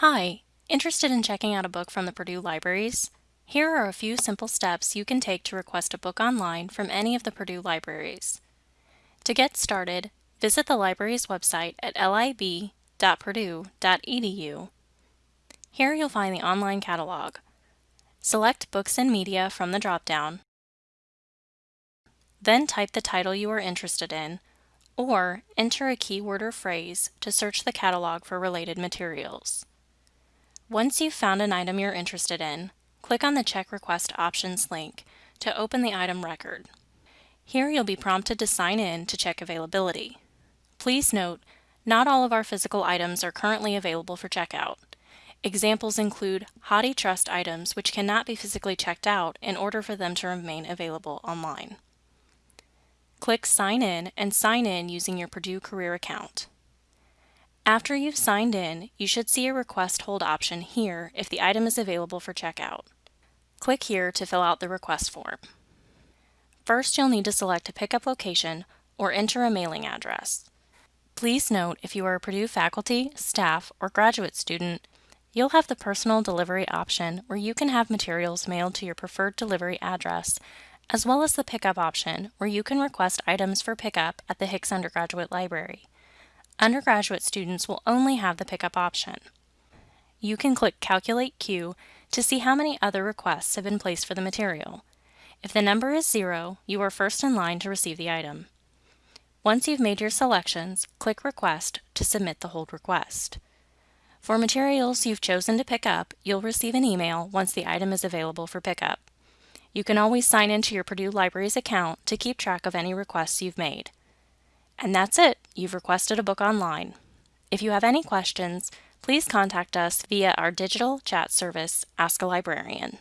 Hi, interested in checking out a book from the Purdue Libraries? Here are a few simple steps you can take to request a book online from any of the Purdue libraries. To get started, visit the library's website at lib.purdue.edu. Here you'll find the online catalog. Select Books and Media from the dropdown. Then type the title you are interested in, or enter a keyword or phrase to search the catalog for related materials. Once you've found an item you're interested in, click on the Check Request Options link to open the item record. Here you'll be prompted to sign in to check availability. Please note, not all of our physical items are currently available for checkout. Examples include HathiTrust items which cannot be physically checked out in order for them to remain available online. Click Sign In and sign in using your Purdue Career account. After you've signed in, you should see a request hold option here if the item is available for checkout. Click here to fill out the request form. First, you'll need to select a pickup location or enter a mailing address. Please note if you are a Purdue faculty, staff, or graduate student, you'll have the personal delivery option where you can have materials mailed to your preferred delivery address, as well as the pickup option where you can request items for pickup at the Hicks Undergraduate Library undergraduate students will only have the pickup option. You can click Calculate Queue to see how many other requests have been placed for the material. If the number is zero, you are first in line to receive the item. Once you've made your selections, click Request to submit the hold request. For materials you've chosen to pick up, you'll receive an email once the item is available for pickup. You can always sign into your Purdue Libraries account to keep track of any requests you've made. And that's it, you've requested a book online. If you have any questions, please contact us via our digital chat service, Ask a Librarian.